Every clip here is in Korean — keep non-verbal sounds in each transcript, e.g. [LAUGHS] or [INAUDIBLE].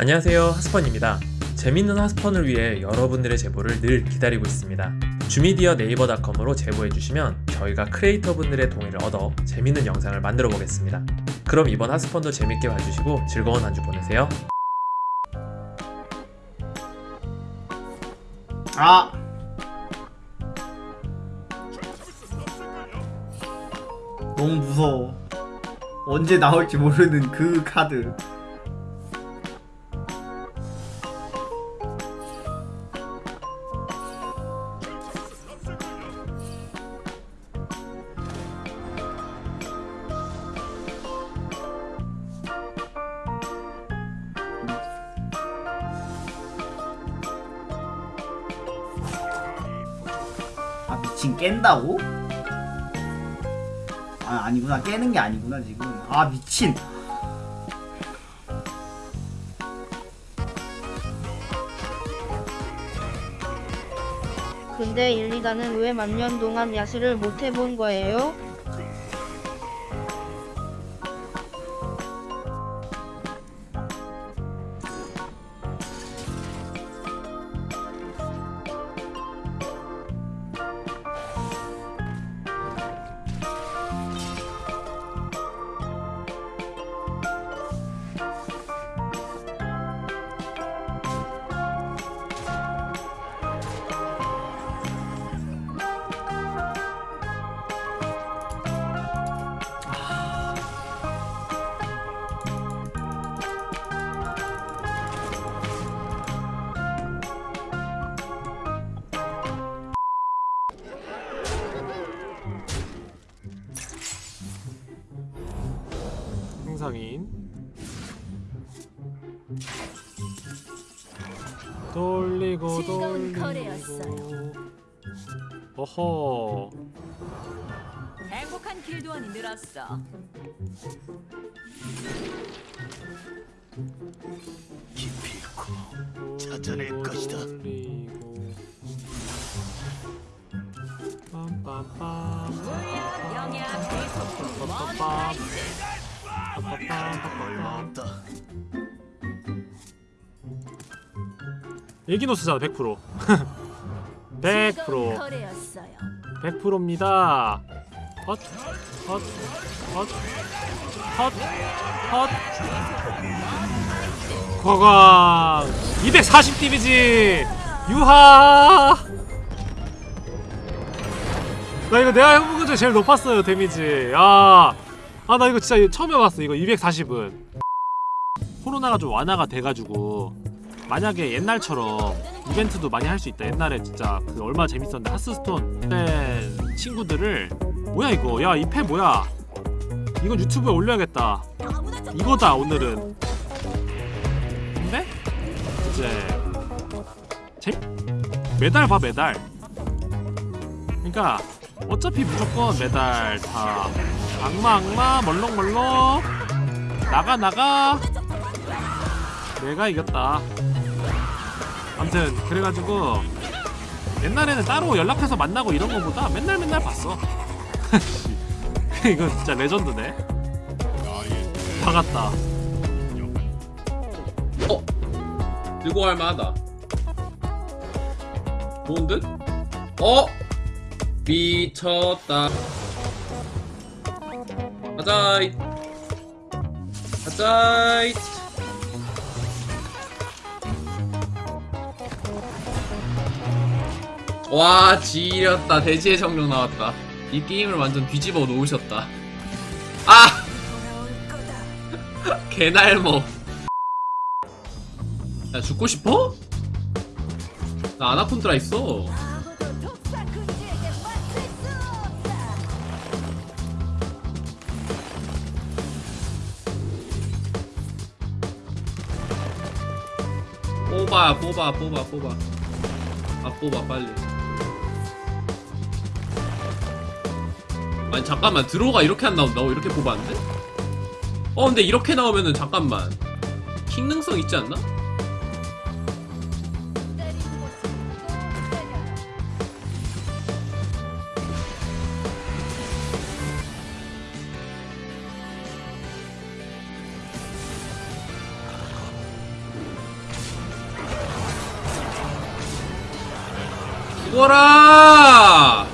안녕하세요 하스펀입니다 재밌는 하스펀을 위해 여러분들의 제보를 늘 기다리고 있습니다 주미디어 네이버닷컴으로 제보해주시면 저희가 크리에이터 분들의 동의를 얻어 재밌는 영상을 만들어 보겠습니다 그럼 이번 하스펀도 재밌게 봐주시고 즐거운 한 주 보내세요 아! 너무 무서워. 언제 나올지 모르는 그 카드. 미친 깬다고? 아 아니구나 깨는 게 아니구나 지금 아 미친 근데 일리다는 왜 만년 동안 야수를 못 해본 거예요? 행상인. 돌리고 돌리고. 거래였어요. 어허. 행복한 길도원이 늘었어. 찾아낼 것이다. 돌리고. 빰빰빰. 물약, 영양, 빰 뻔뻔하지. 빰빰빰 일기노스잖아 100% 100% 즐거운 거래였어요. 100%입니다. 헛, 헛, 헛, 헛, 헛. 거강 240 데미지. 유하. 나 이거 내가 해본 것 중에 제일 높았어요 데미지. 아, 아 나 이거 진짜 처음 해봤어 이거 240은. 코로나가 좀 완화가 돼가지고 만약에 옛날처럼 이벤트도 많이 할 수 있다. 옛날에 진짜 그 얼마 나 재밌었는데 하스스톤 된 친구들을 뭐야 이거? 야 이 패 뭐야? 이건 유튜브에 올려야겠다. 이거다 오늘은. 근데 이제 재 메달 봐 메달. 그러니까 어차피 무조건 메달 다 악마 악마 멀렁멀렁 나가 나가 내가 이겼다. 아무튼 그래가지고 옛날에는 따로 연락해서 만나고 이런 거보다 맨날 맨날 봤어. [LAUGHS] 이거 진짜 레전드네. 박았다. 들고 갈 만하다. 좋은 듯? 어? 미쳤다. 가자이. 가자이. 와, 지렸다. 대지의 정령 나왔다. 이 게임을 완전 뒤집어 놓으셨다. 아! [LAUGHS] 개날먹. 야 죽고 싶어? 나 아나콘드라 있어 뽑아 뽑아 뽑아 뽑아 아 뽑아 빨리 아니 잠깐만 드로우가 이렇게 안 나온다고? 이렇게 뽑았는데? 어 근데 이렇게 나오면은 잠깐만 킹 능성 있지 않나? 죽어라!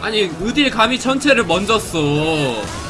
아니, 의딜 감히 전체를 먼저 써.